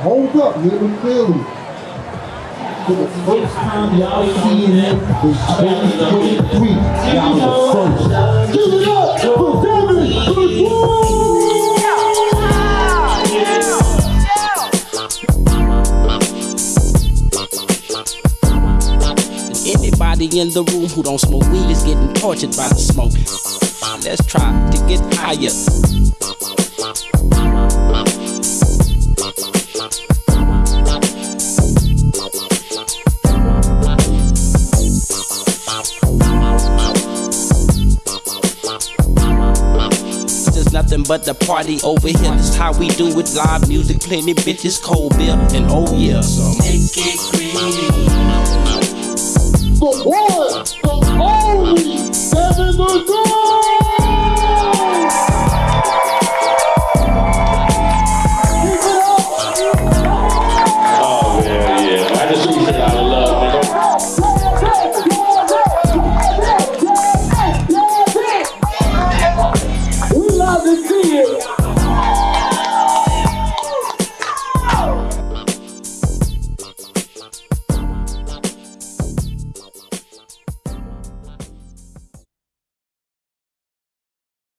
hold up, hear me clearly. For the first time y'all seeing it is 2023. Y'all the first. Give it up for Devin Anybody in the room who don't smoke weed is getting tortured by the smoke. Let's try to get higher. There's nothing but the party over here. This how we do it. Live music, plenty bitches, cold beer, and oh yeah. So make it green. The one, the only, Devin the to see it.